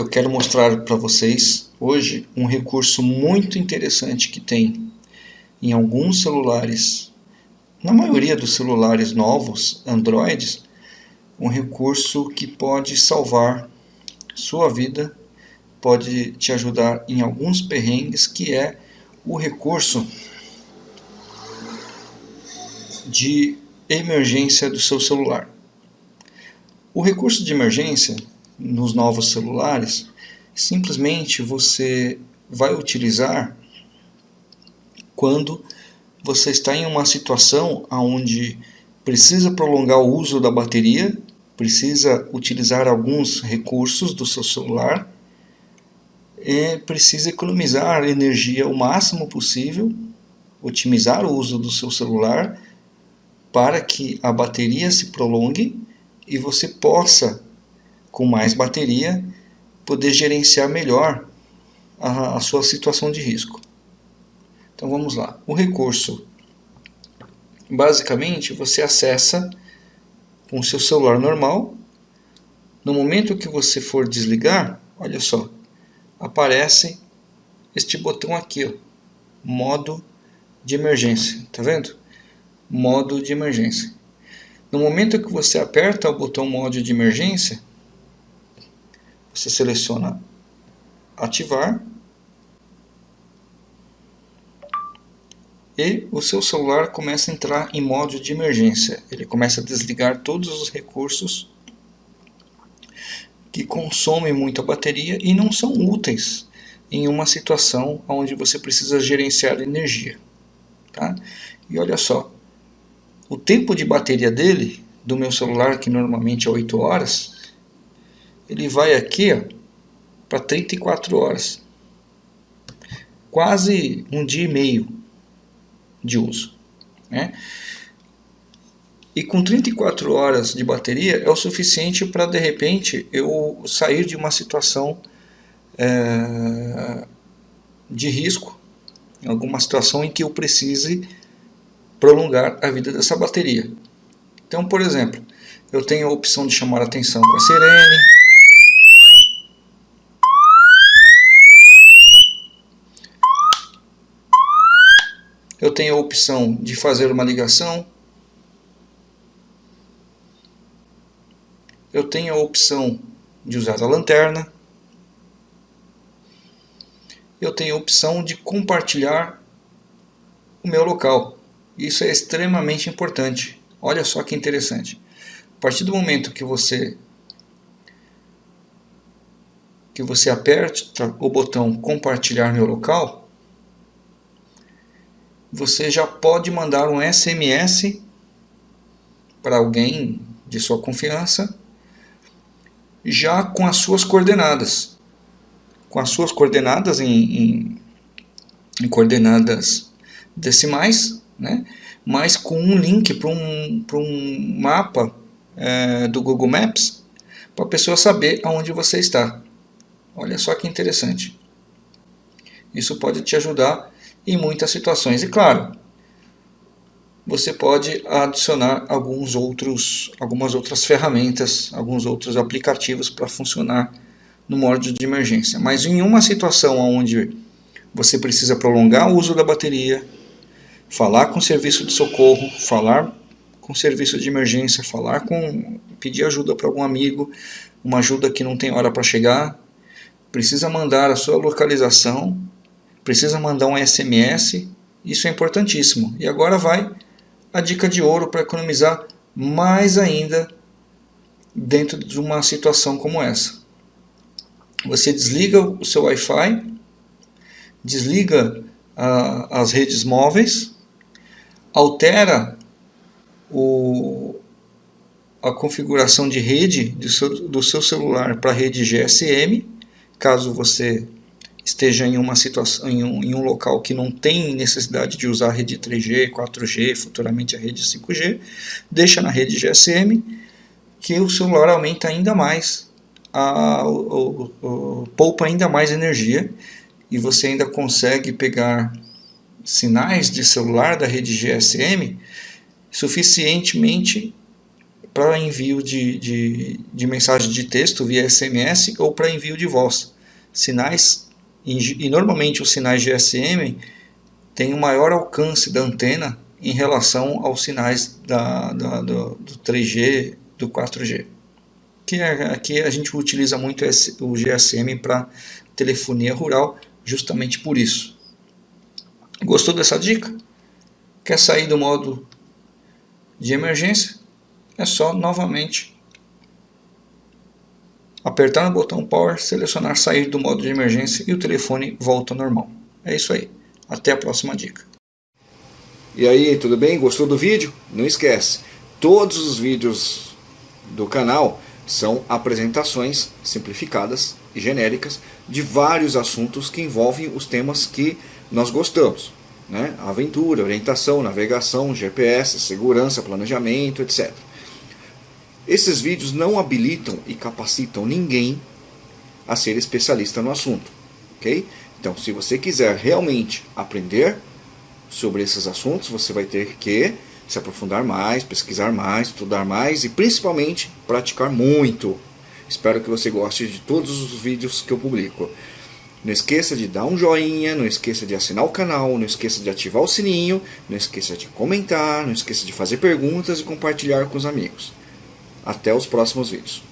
eu quero mostrar para vocês hoje um recurso muito interessante que tem em alguns celulares, na maioria dos celulares novos, Androids, um recurso que pode salvar sua vida, pode te ajudar em alguns perrengues, que é o recurso de emergência do seu celular. O recurso de emergência nos novos celulares, simplesmente você vai utilizar quando você está em uma situação onde precisa prolongar o uso da bateria, precisa utilizar alguns recursos do seu celular, e precisa economizar energia o máximo possível, otimizar o uso do seu celular para que a bateria se prolongue e você possa com mais bateria, poder gerenciar melhor a, a sua situação de risco. Então vamos lá. O recurso, basicamente, você acessa com o seu celular normal. No momento que você for desligar, olha só, aparece este botão aqui, ó, modo de emergência, tá vendo? Modo de emergência. No momento que você aperta o botão modo de emergência, você seleciona ativar e o seu celular começa a entrar em modo de emergência. Ele começa a desligar todos os recursos que consomem muita bateria e não são úteis em uma situação onde você precisa gerenciar energia. Tá? E olha só, o tempo de bateria dele, do meu celular, que normalmente é 8 horas, ele vai aqui para 34 horas. Quase um dia e meio de uso. Né? E com 34 horas de bateria é o suficiente para de repente eu sair de uma situação é, de risco, alguma situação em que eu precise prolongar a vida dessa bateria. Então, por exemplo, eu tenho a opção de chamar a atenção com a sirene, eu tenho a opção de fazer uma ligação, eu tenho a opção de usar a lanterna, eu tenho a opção de compartilhar o meu local. Isso é extremamente importante. Olha só que interessante. A partir do momento que você que você aperta o botão compartilhar meu local, você já pode mandar um SMS para alguém de sua confiança, já com as suas coordenadas. Com as suas coordenadas em, em, em coordenadas decimais, né? mas com um link para um, um mapa é, do Google Maps para a pessoa saber aonde você está. Olha só que interessante. Isso pode te ajudar em muitas situações. E claro, você pode adicionar alguns outros, algumas outras ferramentas, alguns outros aplicativos para funcionar no modo de emergência. Mas em uma situação onde você precisa prolongar o uso da bateria, falar com o serviço de socorro, falar com o serviço de emergência, falar com pedir ajuda para algum amigo, uma ajuda que não tem hora para chegar, precisa mandar a sua localização precisa mandar um SMS, isso é importantíssimo. E agora vai a dica de ouro para economizar mais ainda dentro de uma situação como essa. Você desliga o seu Wi-Fi, desliga as redes móveis, altera o, a configuração de rede do seu, do seu celular para a rede GSM, caso você esteja em uma situação em um, em um local que não tem necessidade de usar a rede 3G, 4G, futuramente a rede 5G, deixa na rede GSM que o celular aumenta ainda mais, a, o, o, o, poupa ainda mais energia e você ainda consegue pegar sinais de celular da rede GSM suficientemente para envio de, de, de mensagem de texto via SMS ou para envio de voz. Sinais, e, e normalmente os sinais GSM têm um maior alcance da antena em relação aos sinais da, da do, do 3G, do 4G. Que é, aqui a gente utiliza muito o GSM para telefonia rural, justamente por isso. Gostou dessa dica? Quer sair do modo de emergência? É só novamente apertar no botão Power, selecionar sair do modo de emergência e o telefone volta ao normal. É isso aí. Até a próxima dica. E aí, tudo bem? Gostou do vídeo? Não esquece, todos os vídeos do canal são apresentações simplificadas e genéricas de vários assuntos que envolvem os temas que nós gostamos. Né? Aventura, orientação, navegação, GPS, segurança, planejamento, etc. Esses vídeos não habilitam e capacitam ninguém a ser especialista no assunto. ok? Então, se você quiser realmente aprender sobre esses assuntos, você vai ter que se aprofundar mais, pesquisar mais, estudar mais e principalmente praticar muito. Espero que você goste de todos os vídeos que eu publico. Não esqueça de dar um joinha, não esqueça de assinar o canal, não esqueça de ativar o sininho, não esqueça de comentar, não esqueça de fazer perguntas e compartilhar com os amigos. Até os próximos vídeos.